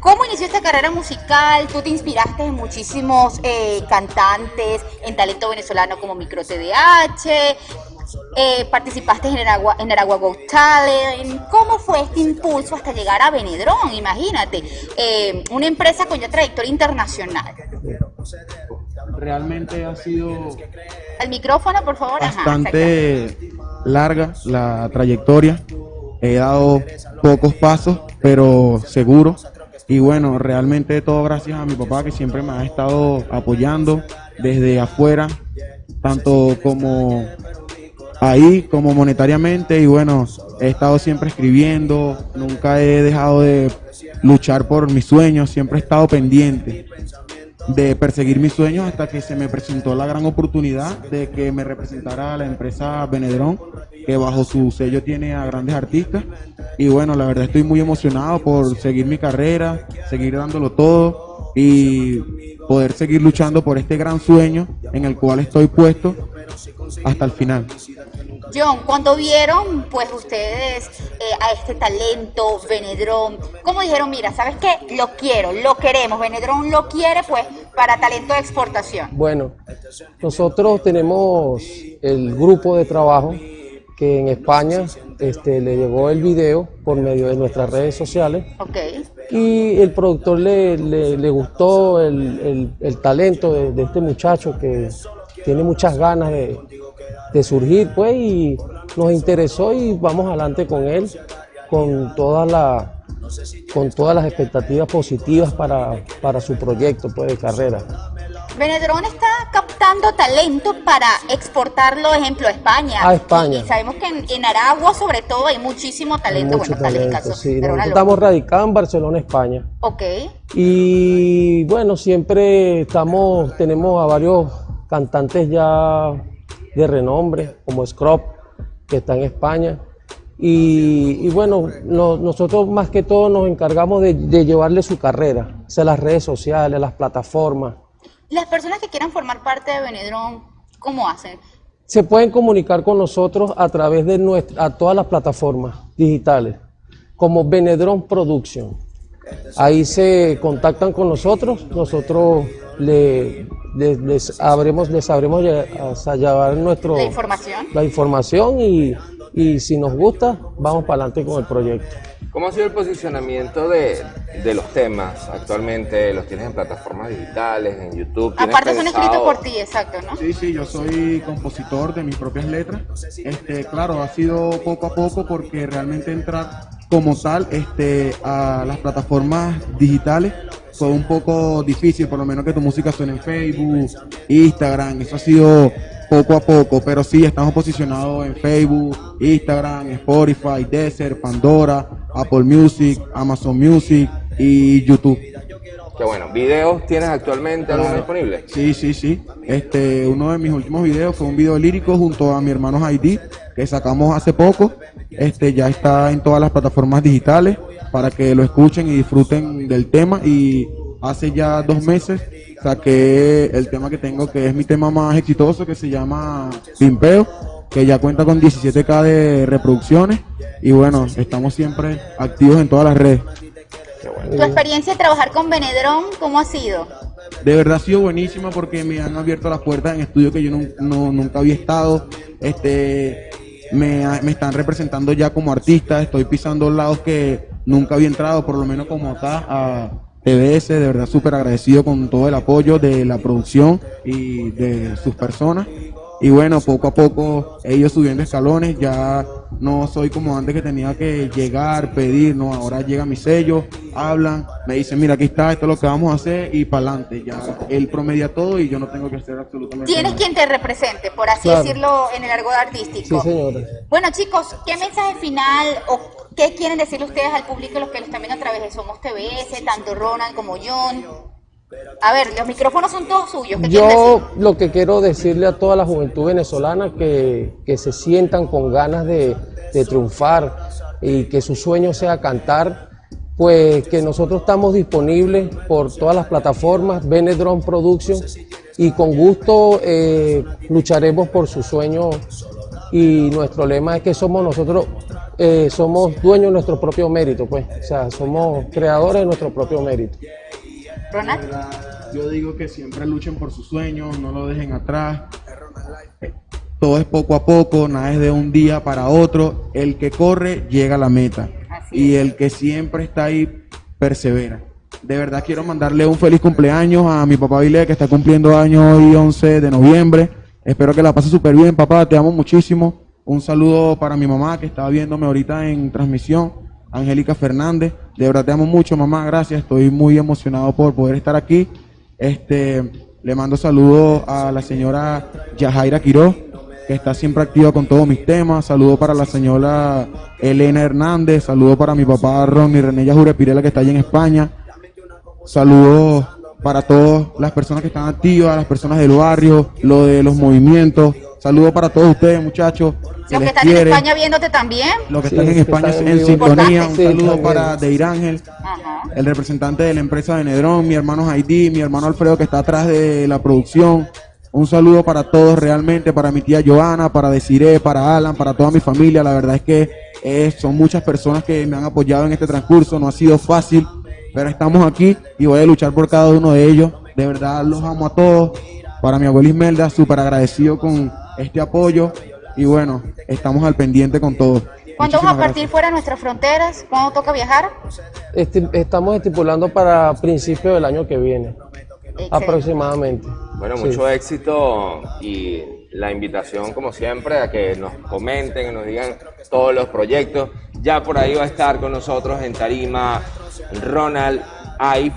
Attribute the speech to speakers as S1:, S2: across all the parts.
S1: ¿Cómo inició esta carrera musical? Tú te inspiraste en muchísimos eh, cantantes, en talento venezolano como Micro TDH, eh, participaste en Aragua, en Aragua Go Talent. ¿Cómo fue este impulso hasta llegar a Benedrón? Imagínate, eh, una empresa con ya trayectoria internacional.
S2: Realmente ha sido...
S1: El micrófono, por favor.
S2: Bastante larga la trayectoria. He dado pocos pasos, pero seguro. Y bueno, realmente todo gracias a mi papá que siempre me ha estado apoyando desde afuera, tanto como ahí como monetariamente. Y bueno, he estado siempre escribiendo, nunca he dejado de luchar por mis sueños, siempre he estado pendiente de perseguir mis sueños hasta que se me presentó la gran oportunidad de que me representara la empresa Benedrón, que bajo su sello tiene a grandes artistas. Y bueno, la verdad estoy muy emocionado por seguir mi carrera, seguir dándolo todo y poder seguir luchando por este gran sueño en el cual estoy puesto hasta el final.
S1: John, cuando vieron pues ustedes eh, a este talento, Benedrón, ¿cómo dijeron, mira, ¿sabes qué? Lo quiero, lo queremos, Benedrón lo quiere pues para talento de exportación?
S3: Bueno, nosotros tenemos el grupo de trabajo que en España este, le llegó el video por medio de nuestras redes sociales.
S1: Okay.
S3: Y el productor le, le, gustó el, el, talento de, de, este muchacho que tiene muchas ganas de, de surgir, pues, y nos interesó y vamos adelante con él, con toda la con todas las expectativas positivas para, para su proyecto pues, de carrera.
S1: Benedrón está captando talento para exportarlo, ejemplo, a España.
S3: A España.
S1: Y, sabemos que en, Aragua, sobre todo, hay muchísimo talento.
S3: bueno, talento, sí. estamos radicados en Barcelona, España.
S1: Ok.
S3: Y bueno, siempre estamos, tenemos a varios cantantes ya de renombre, como Scrop, que está en España. Y, bueno, nosotros más que todo nos encargamos de, llevarle su carrera, o sea, las redes sociales, las plataformas.
S1: Las personas que quieran formar parte de Benedrón, ¿cómo hacen?
S3: Se pueden comunicar con nosotros a través de nuestra, a todas las plataformas digitales, como Benedrón Production. Ahí se contactan con nosotros, nosotros le, les, habremos, les sabremos llevar nuestro,
S1: la información,
S3: la información y, y si nos gusta, vamos para adelante con el proyecto.
S4: ¿Cómo ha sido el posicionamiento de, de, los temas actualmente? ¿Los tienes en plataformas digitales, en YouTube?
S1: Aparte son escritos por ti, exacto, ¿no?
S2: Sí, sí, yo soy compositor de mis propias letras. Este, claro, ha sido poco a poco porque realmente entrar como tal este, a las plataformas digitales fue un poco difícil, por lo menos que tu música suene en Facebook, Instagram, eso ha sido poco a poco, pero sí estamos posicionados en Facebook, Instagram, Spotify, Deezer, Pandora, Apple Music, Amazon Music y YouTube.
S4: Qué bueno, ¿videos tienes actualmente algo disponible?
S2: Sí, sí, sí. Este, uno de mis últimos videos fue un video lírico junto a mi hermano Heidi, que sacamos hace poco. Este, ya está en todas las plataformas digitales para que lo escuchen y disfruten del tema y hace ya dos meses saqué el tema que tengo que es mi tema más exitoso que se llama Pimpeo que ya cuenta con 17k de reproducciones y bueno, estamos siempre activos en todas las redes.
S1: ¿Tu experiencia de trabajar con Benedrón, cómo ha sido?
S2: De verdad ha sido buenísima porque me han abierto las puertas en estudios que yo nunca había estado. Este, me, me, están representando ya como artista, estoy pisando lados que nunca había entrado, por lo menos como acá a TBS, de verdad súper agradecido con todo el apoyo de la producción y de sus personas. Y bueno, poco a poco ellos subiendo escalones, ya no soy como antes que tenía que llegar, pedir, no, ahora llega mi sello, hablan, me dicen, mira, aquí está, esto es lo que vamos a hacer y para adelante. Ya él promedia todo y yo no tengo que hacer absolutamente
S1: Tienes quien te represente, por así decirlo, en el argot artístico.
S3: Sí, señora.
S1: Bueno, chicos, ¿qué mensaje final o qué quieren decirle ustedes al público, los que los están viendo a través de Somos TVS, tanto Ronald como John? A ver, los micrófonos son todos suyos.
S3: Yo lo que quiero decirle a toda la juventud venezolana que, que se sientan con ganas de, de, triunfar y que su sueño sea cantar, pues que nosotros estamos disponibles por todas las plataformas, Benedron Productions, y con gusto eh, lucharemos por su sueño y nuestro lema es que somos nosotros eh, somos dueños de nuestro propio mérito, pues. O sea, somos creadores de nuestro propio mérito.
S1: Ronald.
S2: Yo digo que siempre luchen por sus sueños, no lo dejen atrás. Todo es poco a poco, nada es de un día para otro. El que corre llega a la meta.
S1: Así
S2: Y el que siempre está ahí persevera. De verdad quiero mandarle un feliz cumpleaños a mi papá Vile que está cumpliendo años hoy 11 de noviembre. Espero que la pase súper bien, papá, te amo muchísimo. Un saludo para mi mamá que está viéndome ahorita en transmisión, Angélica Fernández. De verdad te amo mucho, mamá, gracias. Estoy muy emocionado por poder estar aquí. Este, le mando saludos a la señora Yajaira Quiroz, que está siempre activa con todos mis temas. Saludo para la señora Elena Hernández. Saludo para mi papá Ronnie René Yajure Pirela, que está allá en España. Saludos para todas las personas que están activas, las personas del barrio, lo de los movimientos. Saludos para todos ustedes, muchachos.
S1: Los que están en. España viéndote también.
S2: Los que
S3: Sí,
S2: están en España
S3: están
S2: en sintonía. Un saludo para. Deir Ángel,
S1: Ajá.
S2: el representante de la empresa de Nedrón, mi hermano Haití, mi hermano Alfredo que está atrás de la producción. Un saludo para todos realmente, para mi tía Joana, para Desiree, para Alan, para toda mi familia. La verdad es que eh, son muchas personas que me han apoyado en este transcurso. No ha sido fácil, pero estamos aquí y voy a luchar por cada uno de ellos. De verdad los amo a todos. Para mi abuela Ismelda, súper agradecido con este apoyo. Y bueno, estamos al pendiente con todos.
S1: ¿Cuándo vamos a partir
S2: gracias.
S1: fuera de nuestras fronteras? ¿Cuándo toca viajar?
S3: Esti- estamos estipulando para principios del año que viene,
S1: Excelente.
S3: aproximadamente.
S4: Bueno,
S3: Sí.
S4: mucho éxito y la invitación, como siempre, a que nos comenten, que nos digan todos los proyectos. Ya por ahí va a estar con nosotros en Tarima Ronald Ive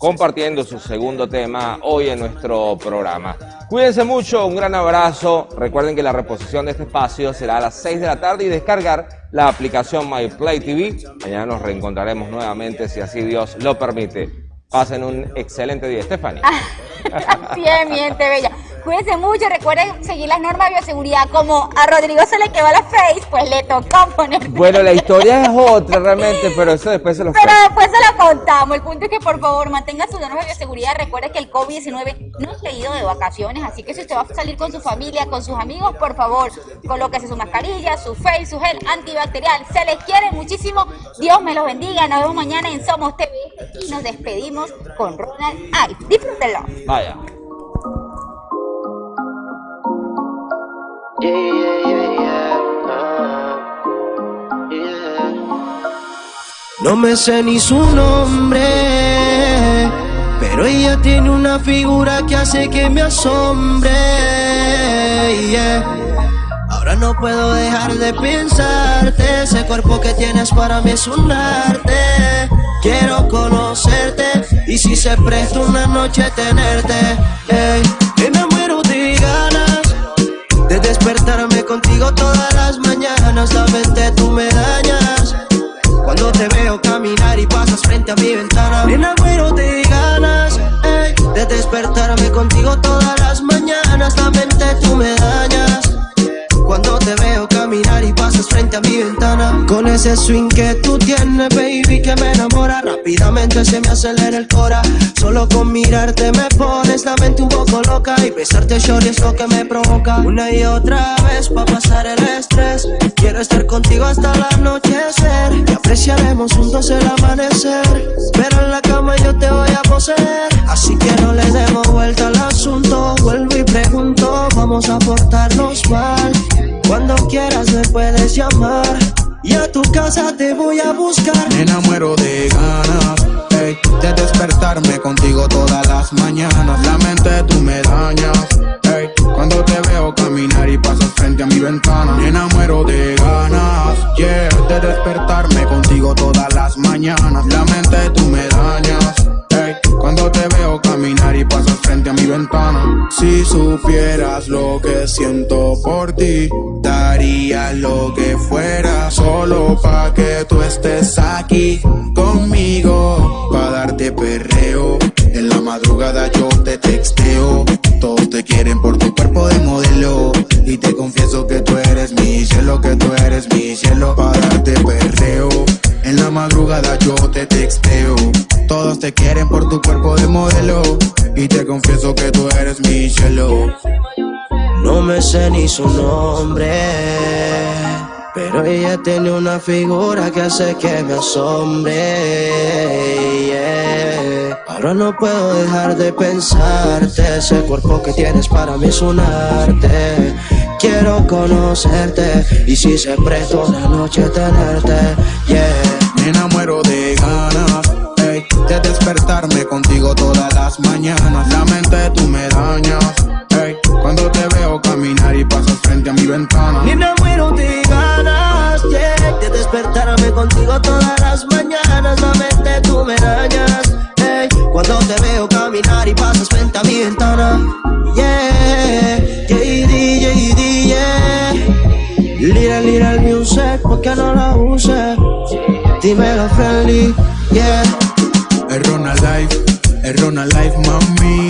S4: compartiendo su segundo tema hoy en nuestro programa. Cuídense mucho, un gran abrazo. Recuerden que la reposición de este espacio será a las 6 de la tarde y descargar la aplicación MyPlay TV. Mañana nos reencontraremos nuevamente si así Dios lo permite. Pasen un excelente día, Stephanie.
S1: Así es, bella. Cuídense mucho, recuerden seguir las normas de bioseguridad. Como a Rodrigo se le quedó la face, pues le tocó poner.
S4: Bueno, la historia es otra realmente, pero eso después se los
S1: Pero
S4: cuento.
S1: después se lo contamos. El punto es que por favor mantenga sus normas de bioseguridad. Recuerde que el COVID-19 no se ha ido de vacaciones, así que si usted va a salir con su familia, con sus amigos, por favor, colóquese su mascarilla, su face, su gel antibacterial. Se les quiere muchísimo. Dios me los bendiga. Nos vemos mañana en Somos TV y nos despedimos con Ronald Ive. Disfrútenlo.
S4: Vaya.
S5: No me sé ni su nombre, pero ella tiene una figura que hace que me asombre. Ahora no puedo dejar de pensarte, ese cuerpo que tienes para mí es un arte. Quiero conocerte y si se presta una noche tenerte. Despertarme ese swing que tú tienes, baby, que me enamora. Rápidamente se me acelera el cora. Solo con mirarte me pones la mente un poco loca Y besarte shorty es lo que me provoca. Una y otra vez pa' pasar el estrés. Quiero estar contigo hasta el anochecer. Y apreciaremos juntos el amanecer. Pero en la cama yo te voy a poseer. Así que casa te voy a buscar
S2: Nena, muero de ganas ey, de despertarme contigo todas las mañanas. La mente tú me dañas. ey, cuando te veo caminar y pasas frente a mi ventana. Nena, muero de ganas yeah, de despertarme contigo todas las mañanas. La mente tú me dañas. ey, cuando te veo y pasas frente a mi ventana. Si supieras lo que siento por ti, daría lo que fuera solo pa' que tú estés aquí que tú eres mi cielo.
S5: No me sé ni su nombre, Pero ella tiene una figura que hace que me asombre. Ahora no puedo dejar de pensarte. Ese cuerpo que tienes para mí es un arte. Quiero conocerte y si se presta una noche tenerte. Yeah.
S2: Me enamoro de ganas de despertarme contigo todas las mañanas. La mente tú me dañas ey, cuando te veo caminar y pasas frente a mi ventana.
S5: Me enamoro de ganas yeah, de despertarme contigo todas las mañanas. La mente tú me dañas. ey, cuando te veo caminar y pasas frente a mi ventana. Yeah, JD, JD, yeah. Little, little music, ¿por qué no la use? Dímelo friendly, yeah.
S2: Es Ronald Life, es Ronald Life, mami.